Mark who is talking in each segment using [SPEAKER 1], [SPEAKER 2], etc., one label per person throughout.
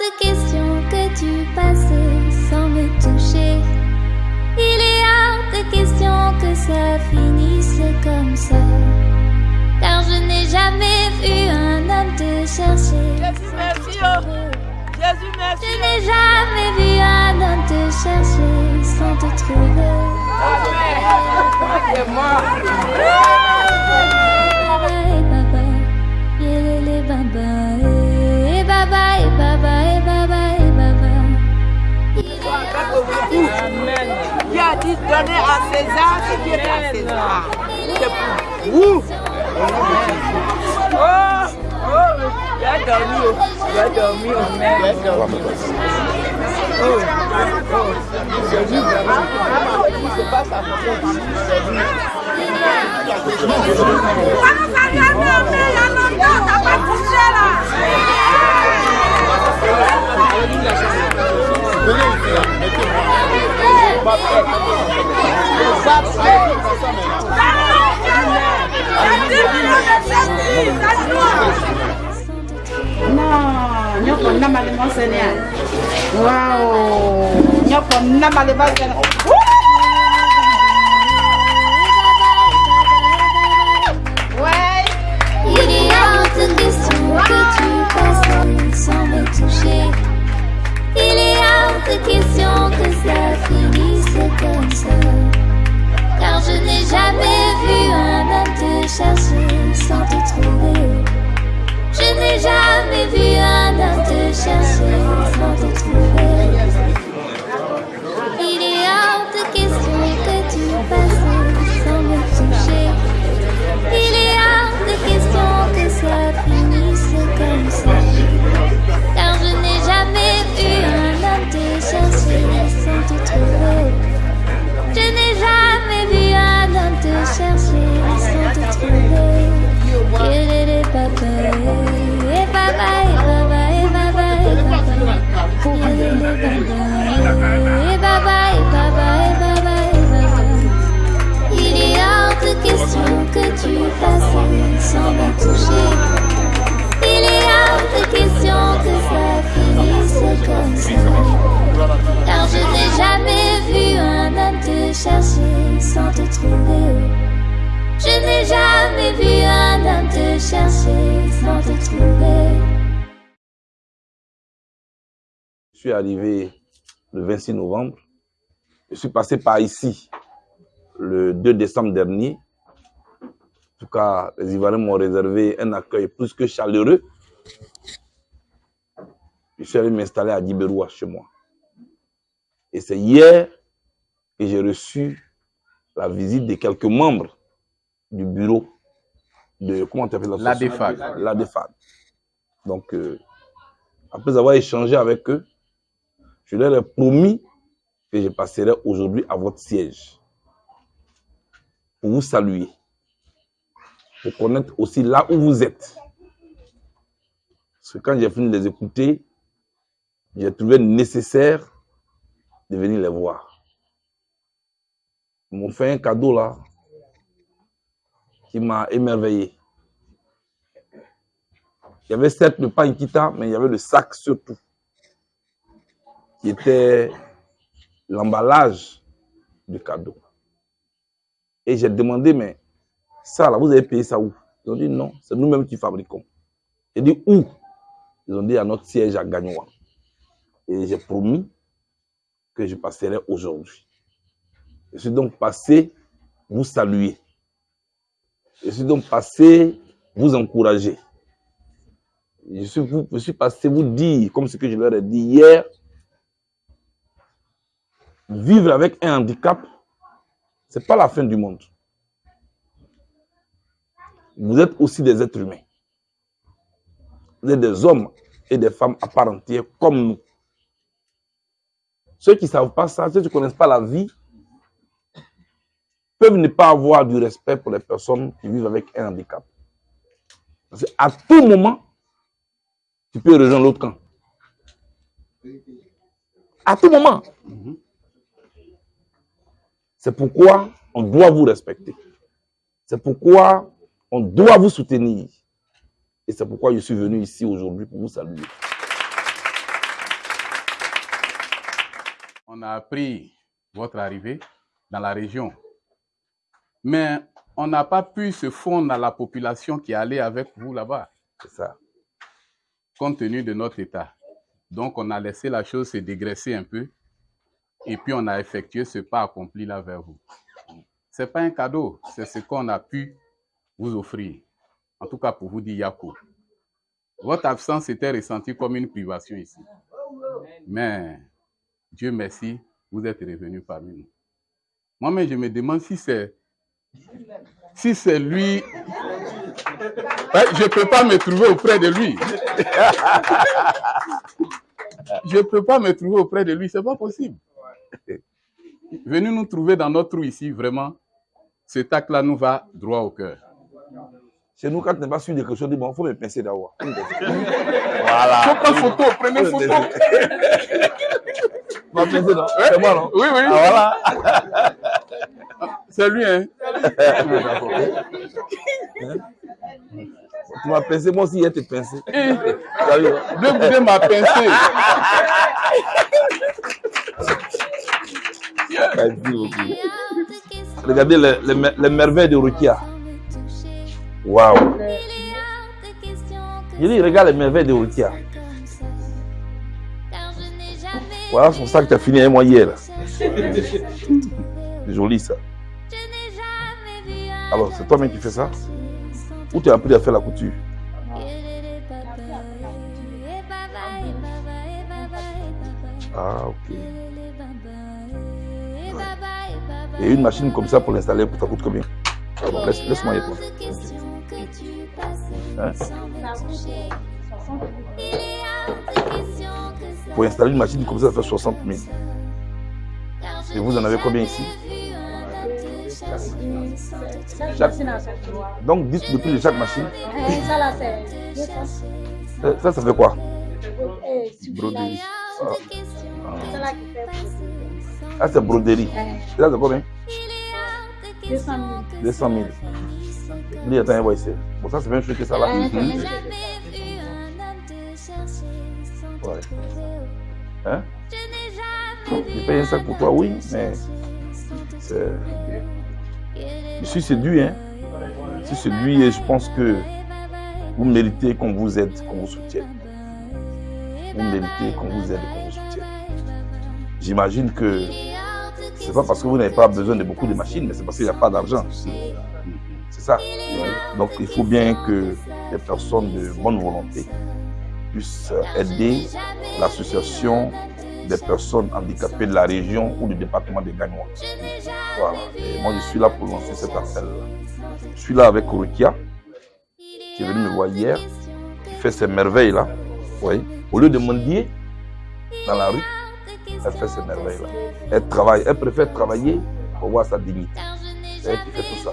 [SPEAKER 1] de question que tu passes sans me toucher. Il est hors de question que ça finisse comme ça. Car je n'ai jamais vu un homme te chercher.
[SPEAKER 2] Jésus, merci. oh. Jésus, merci.
[SPEAKER 1] Je n'ai jamais vu un homme te chercher sans te trouver.
[SPEAKER 2] A dit donner à César ce qui est à César? C'est pour vous. Oh, oh, il a dormi. oh. Il a dormi. oh. Il a dormi. Oh, oh. Jésus, vraiment. C'est pas sa façon.
[SPEAKER 3] Non, nyoko.
[SPEAKER 1] Il est hors de question que tu passes sans me toucher. Il est hors de question que ça finisse comme ça. Car je n'ai jamais vu un homme te chercher sans te trouver. Je n'ai jamais vu un homme te chercher sans te trouver. Passes sans me toucher. Il est hors de question que ça finisse comme ça. Car je n'ai jamais vu un homme te chercher sans te trouver. Je n'ai jamais vu un homme te chercher sans te trouver. Je
[SPEAKER 4] suis arrivé le 26 novembre. Je suis passé par ici le 2 décembre dernier. En tout cas, les Ivoiriens m'ont réservé un accueil plus que chaleureux. Je suis allé m'installer à Djiberoua chez moi. Et c'est hier que j'ai reçu la visite de quelques membres du bureau de, comment tu appelles
[SPEAKER 5] La DEFAG.
[SPEAKER 4] La DEFAG. Donc, euh, après avoir échangé avec eux, je leur ai promis que je passerai aujourd'hui à votre siège pour vous saluer, pour connaître aussi là où vous êtes. Parce que quand j'ai fini de les écouter, j'ai trouvé nécessaire de venir les voir. Ils m'ont fait un cadeau là qui m'a émerveillé. Il y avait certes le pain kita, mais il y avait le sac surtout, qui était l'emballage du cadeau. Et j'ai demandé, mais ça là, vous avez payé ça où? Ils ont dit non, c'est nous-mêmes qui fabriquons. J'ai dit où? Ils ont dit à notre siège à Gagnoa. Et j'ai promis que je passerai aujourd'hui. Je suis donc passé vous saluer. Je suis donc passé vous encourager. Je suis, je suis passé vous dire, comme ce que je leur ai dit hier, vivre avec un handicap, c'est pas la fin du monde. Vous êtes aussi des êtres humains. Vous êtes des hommes et des femmes à part entière comme nous. Ceux qui ne savent pas ça, ceux qui ne connaissent pas la vie, peuvent ne pas avoir du respect pour les personnes qui vivent avec un handicap. Parce qu'à tout moment, tu peux rejoindre l'autre camp. À tout moment. C'est pourquoi on doit vous respecter. C'est pourquoi on doit vous soutenir. Et c'est pourquoi je suis venu ici aujourd'hui pour vous saluer.
[SPEAKER 5] on a appris votre arrivée dans la région. Mais on n'a pas pu se fondre à la population qui allait avec vous là-bas.
[SPEAKER 4] C'est ça.
[SPEAKER 5] compte tenu de notre état. Donc, on a laissé la chose se dégraisser un peu et puis on a effectué ce pas accompli là vers vous. Ce n'est pas un cadeau, c'est ce qu'on a pu vous offrir. En tout cas, pour vous dire Yakou. Votre absence était ressentie comme une privation ici. Mais Dieu merci, vous êtes revenu parmi nous. Moi-même, je me demande si c'est si c'est lui Ouais, je ne peux pas me trouver auprès de lui. je ne peux pas me trouver auprès de lui, c'est pas possible. Venez nous trouver dans notre trou ici, vraiment. Cet acte-là nous va droit au cœur.
[SPEAKER 4] Chez nous, quand tu n'es pas sûr de quelque chose, dis, bon, il faut me pincer d'abord.
[SPEAKER 5] Voilà. Faut prendre photo, prenez photo.
[SPEAKER 4] Tu m'as pincé, non C'est moi, non?
[SPEAKER 5] Oui, oui.
[SPEAKER 4] Ah, voilà.
[SPEAKER 5] C'est lui, hein.
[SPEAKER 4] Tu m'as pincé, moi aussi, il a été pincé.
[SPEAKER 5] Eh,
[SPEAKER 4] Salut.
[SPEAKER 5] Deux boudins m'a pincé.
[SPEAKER 4] Regardez les, les les merveilles de Rukia. Waouh. Il dit, regarde les merveilles de Rukia. Voilà son sac, tu as fini un mois hier. C'est joli ça. Alors, c'est toi-même qui fais ça? Ou tu as appris à faire la couture? Ah, ok. Et une machine comme ça pour l'installer, ça coûte combien? Bon, laisse- Laisse-moi y répondre. Hein Pour installer une machine comme ça, ça fait 60 000. Et vous en avez combien ici Chaque- Donc 10 de plus de chaque machine.
[SPEAKER 6] Ça
[SPEAKER 4] Ça, ça fait quoi
[SPEAKER 6] Eh,
[SPEAKER 4] Broderie. Ah,
[SPEAKER 6] C'est là qui fait
[SPEAKER 4] Ah, c'est broderie. C'est combien
[SPEAKER 6] 200 000.
[SPEAKER 4] 200 000. Lui, attends, on va essayer. Bon, ça, c'est même chose que ça là. Mhm.
[SPEAKER 6] même
[SPEAKER 4] Ouais. Hein? J'ai payé un sac pour toi, oui, mais c'est. Je suis séduit, hein. Je suis séduit et je pense que vous méritez qu'on vous aide, qu'on vous soutienne. Vous méritez qu'on vous aide, qu'on vous soutienne. J'imagine que c'est pas parce que vous n'avez pas besoin de beaucoup de machines, mais c'est parce qu'il n'y a pas d'argent. Ça. Donc il faut bien que les personnes de bonne volonté puissent aider l'association des personnes handicapées de la région ou du département de Gagnois. Voilà. Et moi, je suis là pour lancer cet appel. Je suis là avec Rukia, qui est venu me voir hier, qui fait ces merveilles-là. Oui. Au lieu de mendier dans la rue, elle fait ces merveilles-là. Elle travaille, elle préfère travailler pour voir sa dignité. C'est elle qui fait tout ça.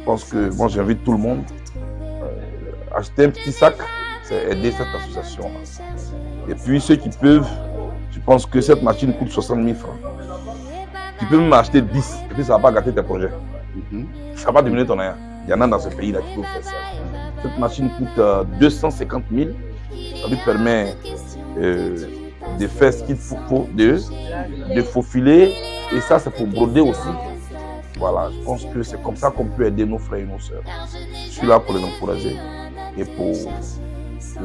[SPEAKER 4] Je pense que moi, j'invite tout le monde à acheter un petit sac, c'est aider cette association-là. Et puis, ceux qui peuvent, je pense que cette machine coûte 60 000 francs. Tu peux même acheter 10 et puis ça ne va pas gâter tes projets.
[SPEAKER 5] Mhm.
[SPEAKER 4] Ça va pas diminuer ton air. Il y en a dans ce pays-là qui peuvent faire ça. Cette machine coûte euh, 250 000. Ça lui permet euh, de faire ce qu'il faut, faut de, de faufiler. Et ça, c'est pour broder aussi. Voilà, je pense que c'est comme ça qu'on peut aider nos frères et nos sœurs. Je suis là pour les encourager et pour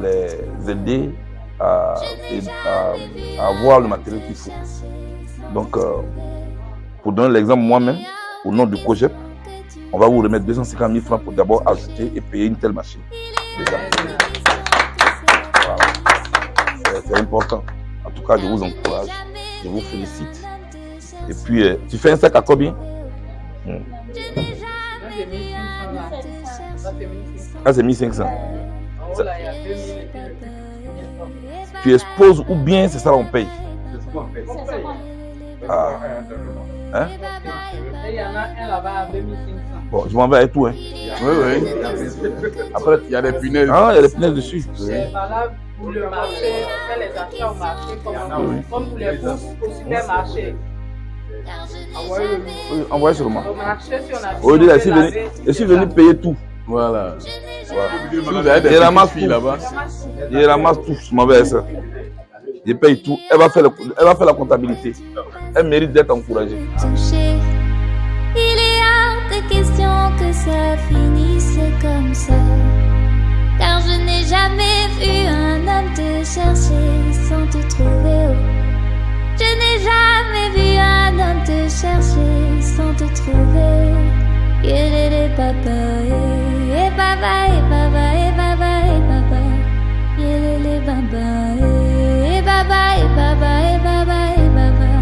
[SPEAKER 4] les aider à, avoir le matériel qu'il faut. Donc, euh, pour donner l'exemple moi-même, au nom du COGEP, on va vous remettre 250 000 francs pour d'abord ajouter et payer une telle machine. C'est- important. En tout cas, je vous encourage, je vous félicite. Et puis, euh, tu fais un sac à combien? Ah, c'est 1500. Ça- Tu exposes ou bien c'est ça on paye? Ah. Hein?
[SPEAKER 3] Il y en a un là-bas à 2500.
[SPEAKER 4] Bon, je m'en vais avec tout. Hein.
[SPEAKER 5] Oui, oui.
[SPEAKER 4] Après,
[SPEAKER 5] Il y a des punaises.
[SPEAKER 4] ah, il y a des punaises dessus.
[SPEAKER 3] C'est valable pour le marché, on fait les achats au marché comme,
[SPEAKER 4] Oui.
[SPEAKER 3] comme pour les courses au supermarché. Envoyez
[SPEAKER 4] envoyez seulement.
[SPEAKER 3] Au si on
[SPEAKER 4] je suis venu,
[SPEAKER 3] laver,
[SPEAKER 4] je suis venu payer tout.
[SPEAKER 5] Voilà.
[SPEAKER 4] Voilà. Et ramasse tout.
[SPEAKER 5] là-bas,
[SPEAKER 4] Je ramasse tout, je m'en vais avec ça. je paye tout. Elle va faire, le- elle va faire la comptabilité. Elle mérite d'être encouragée.
[SPEAKER 1] Il est hors de question que ça finisse comme ça. Car je n'ai jamais vu un homme te chercher sans te trouver. Je n'ai jamais vu un homme te chercher sans te trouver. Yelele papa, eh baba, eh baba, eh baba, eh baba. Yelele eh baba, eh baba, eh baba, eh baba.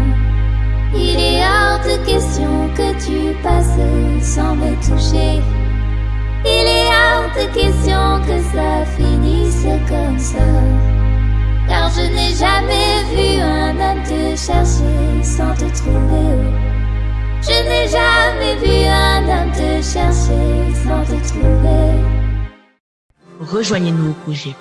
[SPEAKER 1] Il est hors de question que tu passes sans me toucher. Il est hors de question que ça finisse comme ça. Je n'ai jamais vu un homme te chercher sans te trouver. Je n'ai jamais vu un homme te chercher sans te trouver.
[SPEAKER 7] Rejoignez-nous au projet